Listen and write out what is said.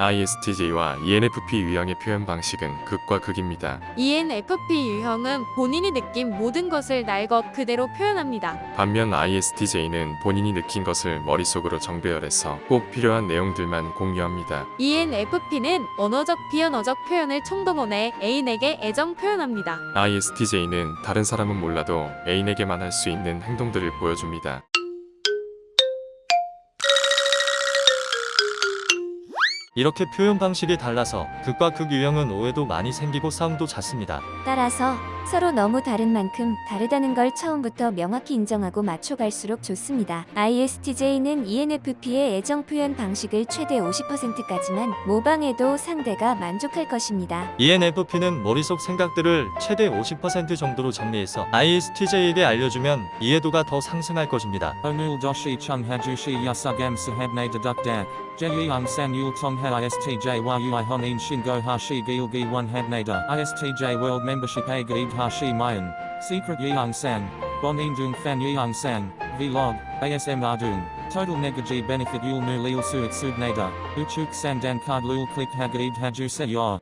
ISTJ와 ENFP 유형의 표현 방식은 극과 극입니다. ENFP 유형은 본인이 느낀 모든 것을 날 것 그대로 표현합니다. 반면 ISTJ는 본인이 느낀 것을 머릿속으로 정배열해서 꼭 필요한 내용들만 공유합니다. ENFP는 언어적 비언어적 표현을 총동원해 애인에게 애정 표현합니다. ISTJ는 다른 사람은 몰라도 애인에게만 할 수 있는 행동들을 보여줍니다. 이렇게 표현 방식이 달라서 극과 극 유형은 오해도 많이 생기고 싸움도 잦습니다. 따라서 서로 너무 다른 만큼 다르다는 걸 처음부터 명확히 인정하고 맞춰갈수록 좋습니다. ISTJ는 E ENFP의 애정 표현 방식을 최대 50%까지만 모방해도 상대가 만족할 것입니다. E ENFP는 머릿속 생각들을 최대 50% 정도로 정리해서 ISTJ에게 알려주면 이해도가 더 상승할 것입니다. Onul doshi chung hajushi yasugam sahabne dedukda, Jeyang san yul tongha ISTJ yui honin shingo hashi gilgi one hadnada ISTJ a gaib hashi mayan, secret yeang san, bon indung fan yeang san, vlog, ASM ardung, total negaji benefit yul nu lil suit subnada, uchuk sandan card lul click hagaib haju se yor.